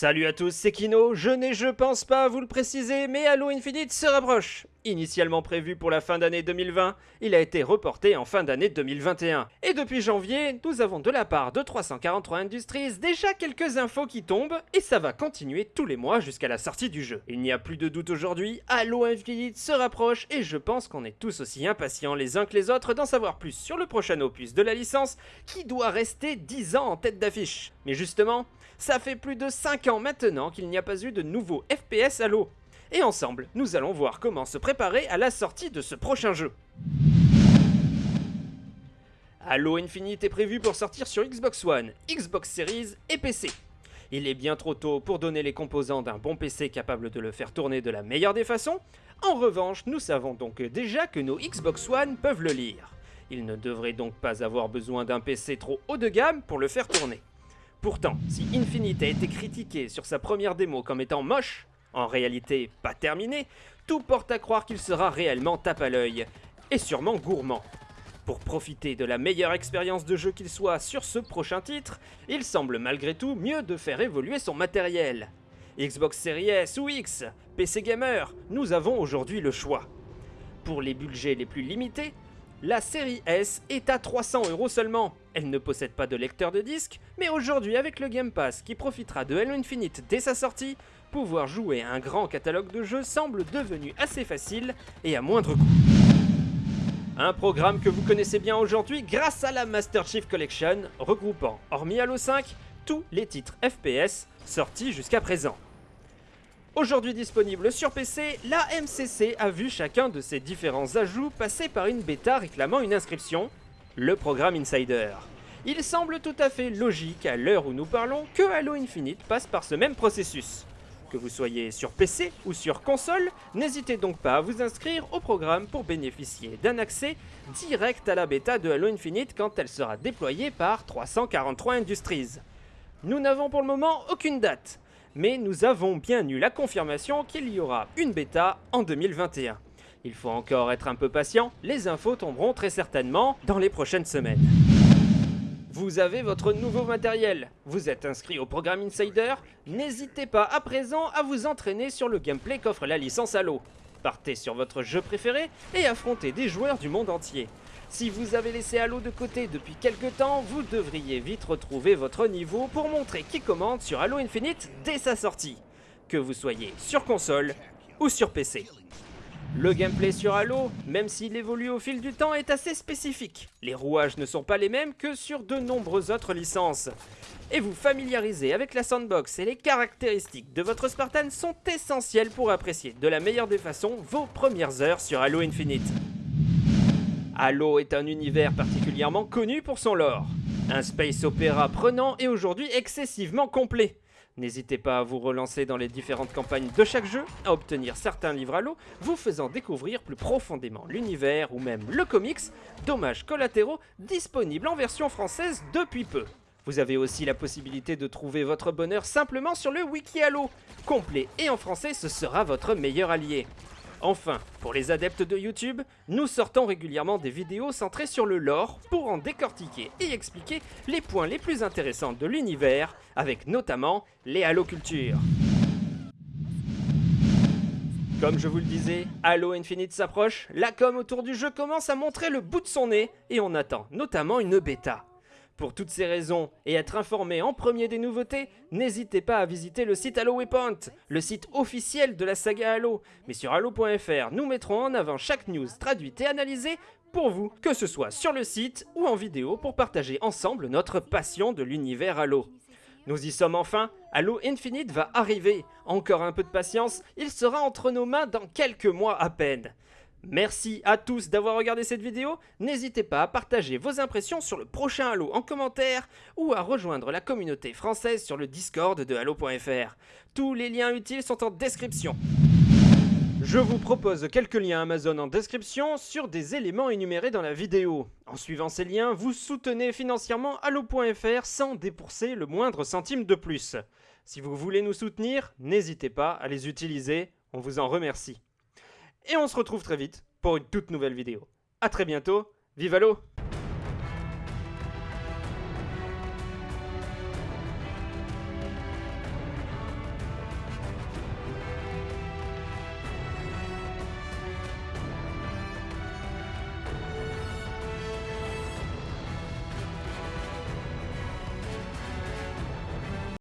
Salut à tous, c'est Kino. Je n'ai, je pense pas vous le préciser, mais Halo Infinite se rapproche. Initialement prévu pour la fin d'année 2020, il a été reporté en fin d'année 2021. Et depuis janvier, nous avons de la part de 343 Industries déjà quelques infos qui tombent, et ça va continuer tous les mois jusqu'à la sortie du jeu. Il n'y a plus de doute aujourd'hui, Halo Infinite se rapproche, et je pense qu'on est tous aussi impatients les uns que les autres d'en savoir plus sur le prochain opus de la licence, qui doit rester 10 ans en tête d'affiche. Mais justement, ça fait plus de 5 ans maintenant qu'il n'y a pas eu de nouveau FPS Halo. Et ensemble, nous allons voir comment se préparer à la sortie de ce prochain jeu. Halo Infinite est prévu pour sortir sur Xbox One, Xbox Series et PC. Il est bien trop tôt pour donner les composants d'un bon PC capable de le faire tourner de la meilleure des façons. En revanche, nous savons donc déjà que nos Xbox One peuvent le lire. Il ne devrait donc pas avoir besoin d'un PC trop haut de gamme pour le faire tourner. Pourtant, si Infinite a été critiqué sur sa première démo comme étant moche, en réalité pas terminé, tout porte à croire qu'il sera réellement tape à l'œil, et sûrement gourmand. Pour profiter de la meilleure expérience de jeu qu'il soit sur ce prochain titre, il semble malgré tout mieux de faire évoluer son matériel. Xbox Series S ou X, PC Gamer, nous avons aujourd'hui le choix. Pour les budgets les plus limités, la série S est à 300 euros seulement. Elle ne possède pas de lecteur de disque, mais aujourd'hui avec le Game Pass qui profitera de Halo Infinite dès sa sortie, pouvoir jouer à un grand catalogue de jeux semble devenu assez facile et à moindre coût. Un programme que vous connaissez bien aujourd'hui grâce à la Master Chief Collection, regroupant, hormis Halo 5, tous les titres FPS sortis jusqu'à présent. Aujourd'hui disponible sur PC, la MCC a vu chacun de ses différents ajouts passer par une bêta réclamant une inscription, le programme Insider. Il semble tout à fait logique à l'heure où nous parlons que Halo Infinite passe par ce même processus. Que vous soyez sur PC ou sur console, n'hésitez donc pas à vous inscrire au programme pour bénéficier d'un accès direct à la bêta de Halo Infinite quand elle sera déployée par 343 Industries. Nous n'avons pour le moment aucune date, mais nous avons bien eu la confirmation qu'il y aura une bêta en 2021. Il faut encore être un peu patient, les infos tomberont très certainement dans les prochaines semaines. Vous avez votre nouveau matériel, vous êtes inscrit au programme Insider, n'hésitez pas à présent à vous entraîner sur le gameplay qu'offre la licence Halo. Partez sur votre jeu préféré et affrontez des joueurs du monde entier. Si vous avez laissé Halo de côté depuis quelques temps, vous devriez vite retrouver votre niveau pour montrer qui commande sur Halo Infinite dès sa sortie, que vous soyez sur console ou sur PC. Le gameplay sur Halo, même s'il évolue au fil du temps, est assez spécifique. Les rouages ne sont pas les mêmes que sur de nombreuses autres licences. Et vous familiariser avec la sandbox et les caractéristiques de votre Spartan sont essentiels pour apprécier de la meilleure des façons vos premières heures sur Halo Infinite. Halo est un univers particulièrement connu pour son lore. Un space opéra prenant et aujourd'hui excessivement complet. N'hésitez pas à vous relancer dans les différentes campagnes de chaque jeu, à obtenir certains livres Halo, vous faisant découvrir plus profondément l'univers ou même le comics, dommages collatéraux disponibles en version française depuis peu. Vous avez aussi la possibilité de trouver votre bonheur simplement sur le Wiki Halo. Complet et en français, ce sera votre meilleur allié. Enfin, pour les adeptes de YouTube, nous sortons régulièrement des vidéos centrées sur le lore pour en décortiquer et expliquer les points les plus intéressants de l'univers, avec notamment les halocultures. Comme je vous le disais, Halo Infinite s'approche, la com autour du jeu commence à montrer le bout de son nez et on attend notamment une bêta. Pour toutes ces raisons et être informé en premier des nouveautés, n'hésitez pas à visiter le site Halo Waypoint, le site officiel de la saga Halo. Mais sur Halo.fr, nous mettrons en avant chaque news traduite et analysée pour vous, que ce soit sur le site ou en vidéo pour partager ensemble notre passion de l'univers Halo. Nous y sommes enfin, Halo Infinite va arriver. Encore un peu de patience, il sera entre nos mains dans quelques mois à peine. Merci à tous d'avoir regardé cette vidéo, n'hésitez pas à partager vos impressions sur le prochain Halo en commentaire ou à rejoindre la communauté française sur le Discord de Halo.fr. Tous les liens utiles sont en description. Je vous propose quelques liens Amazon en description sur des éléments énumérés dans la vidéo. En suivant ces liens, vous soutenez financièrement Halo.fr sans débourser le moindre centime de plus. Si vous voulez nous soutenir, n'hésitez pas à les utiliser, on vous en remercie. Et on se retrouve très vite pour une toute nouvelle vidéo. A très bientôt, vive l'eau